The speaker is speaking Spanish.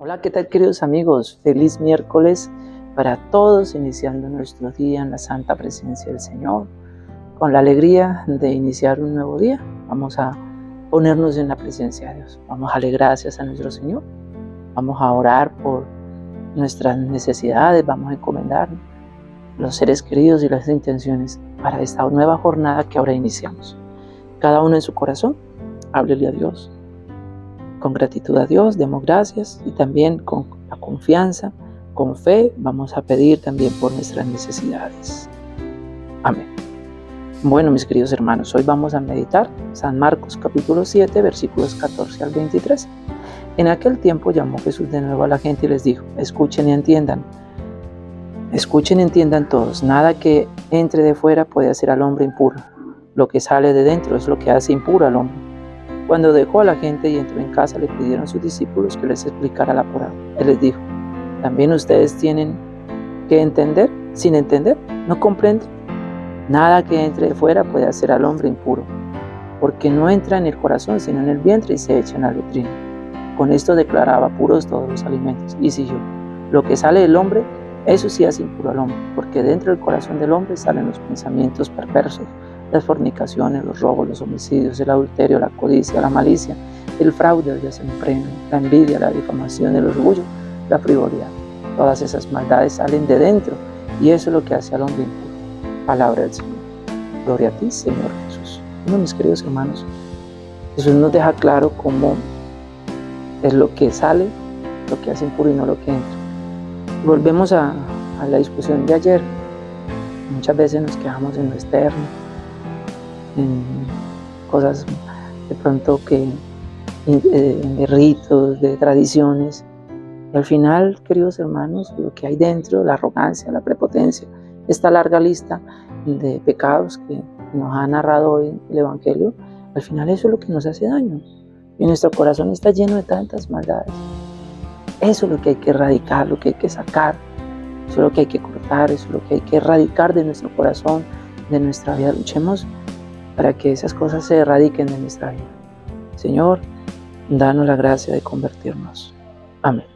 Hola, ¿qué tal queridos amigos? Feliz miércoles para todos, iniciando nuestro día en la santa presencia del Señor, con la alegría de iniciar un nuevo día. Vamos a ponernos en la presencia de Dios. Vamos a darle gracias a nuestro Señor. Vamos a orar por nuestras necesidades, vamos a encomendar los seres queridos y las intenciones para esta nueva jornada que ahora iniciamos. Cada uno en su corazón, háblele a Dios, con gratitud a Dios, demos gracias y también con la confianza, con fe, vamos a pedir también por nuestras necesidades. Amén. Bueno, mis queridos hermanos, hoy vamos a meditar San Marcos capítulo 7, versículos 14 al 23. En aquel tiempo llamó Jesús de nuevo a la gente y les dijo, escuchen y entiendan. Escuchen y entiendan todos, nada que entre de fuera puede hacer al hombre impuro. Lo que sale de dentro es lo que hace impuro al hombre cuando dejó a la gente y entró en casa, le pidieron sus discípulos que les explicara la parábola. Él les dijo, también ustedes tienen que entender, sin entender, no comprenden. Nada que entre de fuera puede hacer al hombre impuro, porque no entra en el corazón, sino en el vientre y se echa en la letrina. Con esto declaraba puros todos los alimentos. Y yo, lo que sale del hombre, eso sí hace impuro al hombre, porque dentro del corazón del hombre salen los pensamientos perversos las fornicaciones, los robos, los homicidios, el adulterio, la codicia, la malicia, el fraude, el desempleo, la envidia, la difamación, el orgullo, la frivolidad. Todas esas maldades salen de dentro y eso es lo que hace al hombre impuro. Palabra del Señor. Gloria a ti, Señor Jesús. Bueno, mis queridos hermanos, Jesús nos deja claro cómo es lo que sale, lo que hace impuro y no lo que entra. Volvemos a, a la discusión de ayer. Muchas veces nos quedamos en lo externo, cosas de pronto que de ritos, de tradiciones. Y al final, queridos hermanos, lo que hay dentro, la arrogancia, la prepotencia, esta larga lista de pecados que nos ha narrado hoy el Evangelio, al final eso es lo que nos hace daño. Y nuestro corazón está lleno de tantas maldades. Eso es lo que hay que erradicar, lo que hay que sacar, eso es lo que hay que cortar, eso es lo que hay que erradicar de nuestro corazón, de nuestra vida. Luchemos para que esas cosas se erradiquen de nuestra vida. Señor, danos la gracia de convertirnos. Amén.